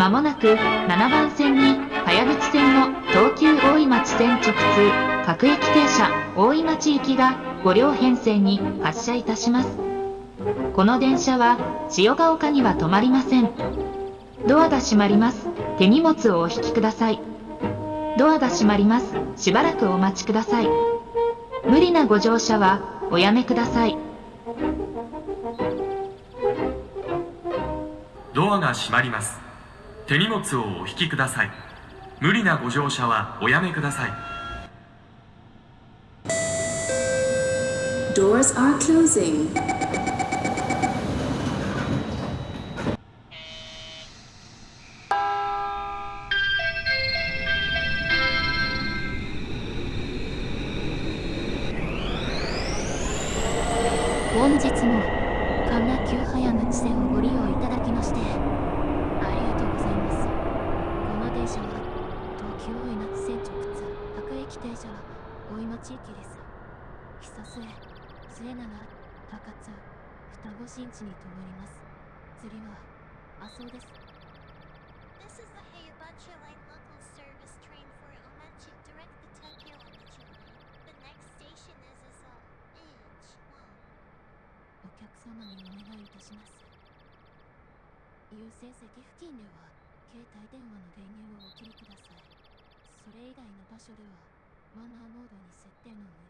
まもなく7番線に、早口線の東急大井町線直通、各駅停車、大井町行きが5両編成に発車いたします。この電車は、千代ヶ丘には止まりません。ドアが閉まります。手荷物をお引きください。ドアが閉まります。しばらくお待ちください。無理なご乗車は、おやめください。ドアが閉まります。手荷物をお引きください。無理なご乗車はおやめください。Doors are closing. 本日も神奈急早口線をご利用いただきましてありがとうございますこの電車は東急大井夏線直通各駅停車は大井町駅です久末末永高津双子新地に停まります釣りは麻生です This is the Heibachi Line local service train for Omachi direct the Tokyo Omachi line. The next station is Azal, H1. お客様にお願いいたします優先席付近では携帯電話の電源をお切りくださいそれ以外の場所ではマナーモードに設定の上